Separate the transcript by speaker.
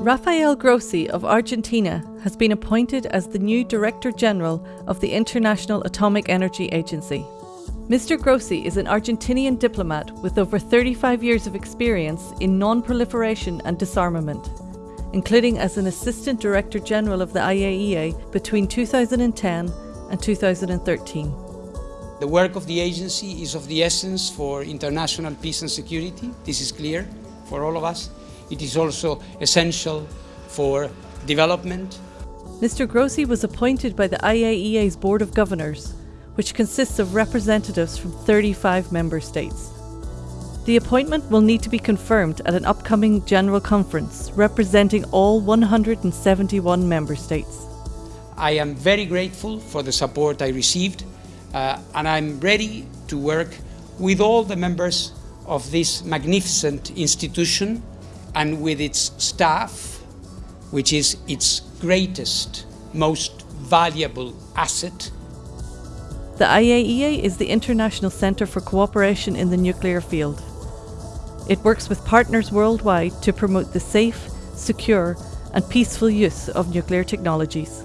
Speaker 1: Rafael Grossi of Argentina has been appointed as the new Director General of the International Atomic Energy Agency. Mr. Grossi is an Argentinian diplomat with over 35 years of experience in non proliferation and disarmament, including as an Assistant Director General of the IAEA between 2010 and 2013.
Speaker 2: The work of the agency is of the essence for international peace and security. This is clear for all of us. It is also essential for development.
Speaker 1: Mr. Grossi was appointed by the IAEA's Board of Governors, which consists of representatives from 35 member states. The appointment will need to be confirmed at an upcoming General Conference representing all 171 member states.
Speaker 2: I am very grateful for the support I received uh, and I'm ready to work with all the members of this magnificent institution and with its staff, which is its greatest, most valuable asset.
Speaker 1: The IAEA is the International Centre for Cooperation in the Nuclear Field. It works with partners worldwide to promote the safe, secure, and peaceful use of nuclear technologies.